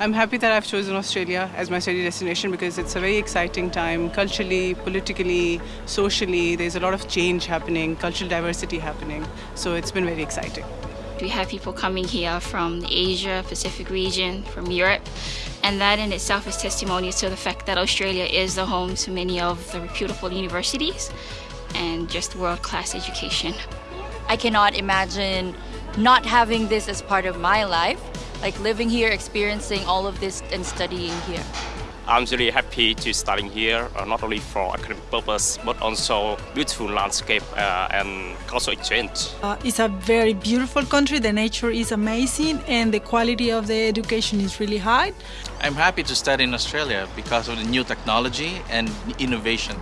I'm happy that I've chosen Australia as my study destination because it's a very exciting time culturally, politically, socially. There's a lot of change happening, cultural diversity happening. So it's been very exciting. We have people coming here from the Asia Pacific region, from Europe, and that in itself is testimony to the fact that Australia is the home to many of the reputable universities and just world-class education. I cannot imagine not having this as part of my life, like living here, experiencing all of this and studying here. I'm really happy to studying here, uh, not only for academic purpose, but also beautiful landscape uh, and cultural exchange. Uh, it's a very beautiful country, the nature is amazing and the quality of the education is really high. I'm happy to study in Australia because of the new technology and innovation.